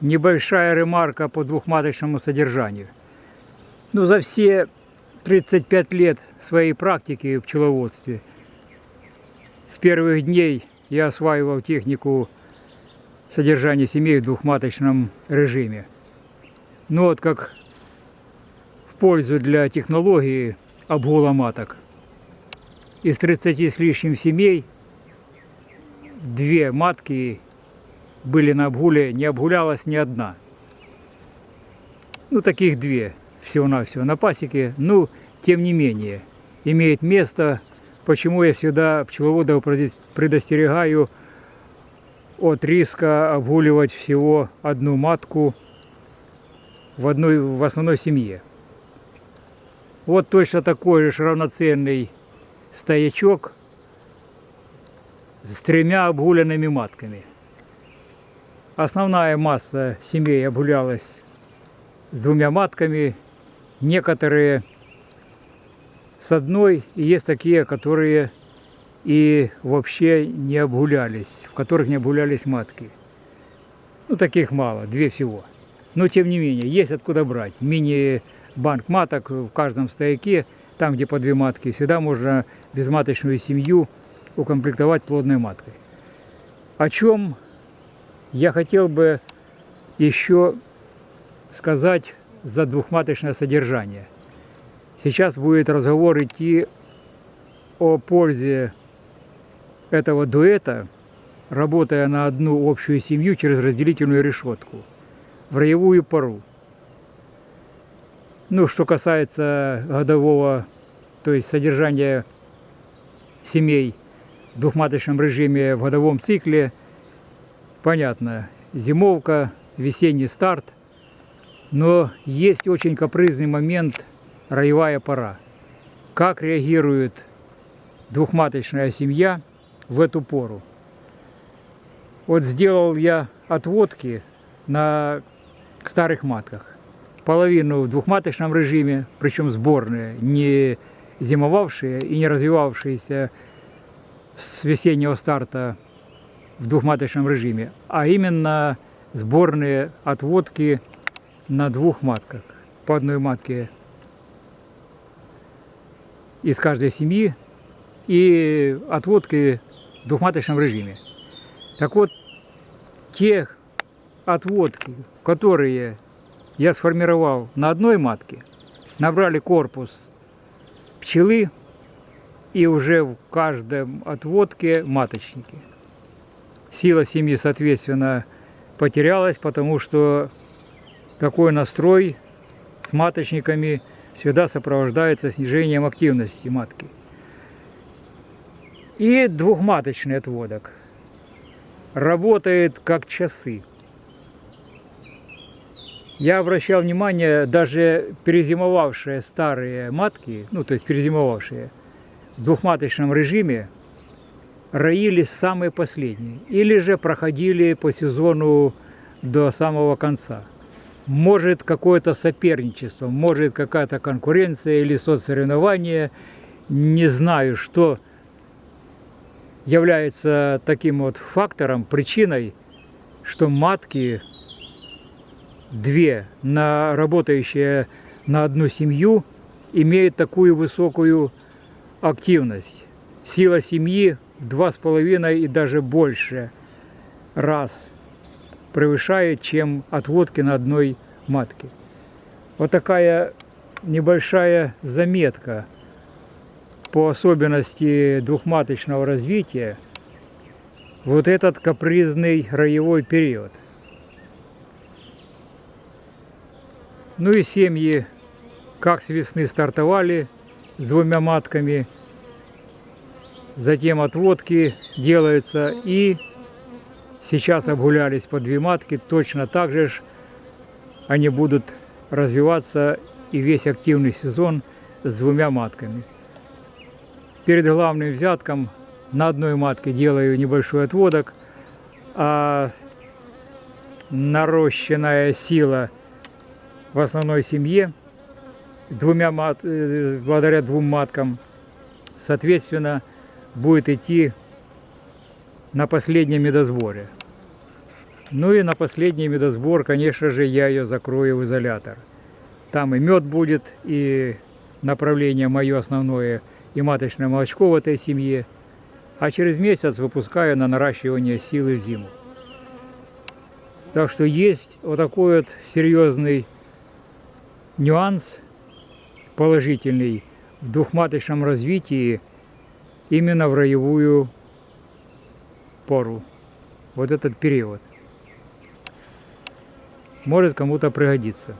Небольшая ремарка по двухматочному содержанию. Ну, за все 35 лет своей практики в пчеловодстве с первых дней я осваивал технику содержания семей в двухматочном режиме. Ну вот как в пользу для технологии обгула маток. Из 30 с лишним семей две матки были на обгуле, не обгулялась ни одна. Ну, таких две всего-навсего на пасеке. Ну, тем не менее, имеет место, почему я всегда пчеловодов предостерегаю от риска обгуливать всего одну матку в, одной, в основной семье. Вот точно такой же равноценный стоячок с тремя обгуленными матками – Основная масса семей обгулялась с двумя матками, некоторые с одной, и есть такие, которые и вообще не обгулялись, в которых не обгулялись матки. Ну, таких мало, две всего. Но, тем не менее, есть откуда брать. Мини-банк маток в каждом стояке, там, где по две матки, всегда можно безматочную семью укомплектовать плодной маткой. О чем я хотел бы еще сказать за двухматочное содержание. Сейчас будет разговор идти о пользе этого дуэта, работая на одну общую семью через разделительную решетку в роевую пару. Ну, что касается годового, то есть содержания семей в двухматочном режиме в годовом цикле – понятно, зимовка, весенний старт, но есть очень капризный момент, роевая пора. Как реагирует двухматочная семья в эту пору? Вот сделал я отводки на старых матках. Половину в двухматочном режиме, причем сборные, не зимовавшие и не развивавшиеся с весеннего старта в двухматочном режиме, а именно сборные отводки на двух матках. По одной матке из каждой семьи и отводки в двухматочном режиме. Так вот, те отводки, которые я сформировал на одной матке, набрали корпус пчелы и уже в каждом отводке маточники сила семьи, соответственно, потерялась, потому что такой настрой с маточниками всегда сопровождается снижением активности матки. И двухматочный отводок работает как часы. Я обращал внимание, даже перезимовавшие старые матки, ну то есть перезимовавшие в двухматочном режиме, роились самые последние или же проходили по сезону до самого конца. Может какое-то соперничество, может какая-то конкуренция или соцсоревнование, не знаю, что является таким вот фактором, причиной, что матки две, на, работающие на одну семью, имеют такую высокую активность. Сила семьи два с половиной и даже больше раз превышает, чем отводки на одной матке. Вот такая небольшая заметка по особенности двухматочного развития вот этот капризный роевой период. Ну и семьи как с весны стартовали с двумя матками – затем отводки делаются. И сейчас обгулялись по две матки, точно так же они будут развиваться и весь активный сезон с двумя матками. Перед главным взятком на одной матке делаю небольшой отводок, а нарощенная сила в основной семье, двумя мат, э, благодаря двум маткам, соответственно, будет идти на последнем медосборе. Ну и на последний медосбор, конечно же, я ее закрою в изолятор. Там и мед будет, и направление мое основное, и маточное молочко в этой семье. А через месяц выпускаю на наращивание силы в зиму. Так что есть вот такой вот серьезный нюанс положительный в двухматочном развитии именно в роевую пору. Вот этот период. Может кому-то пригодиться.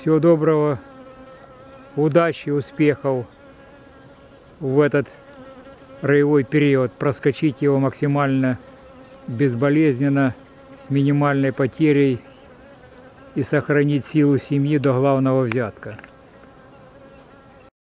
Всего доброго, удачи, успехов в этот роевой период. Проскочить его максимально безболезненно, с минимальной потерей и сохранить силу семьи до главного взятка.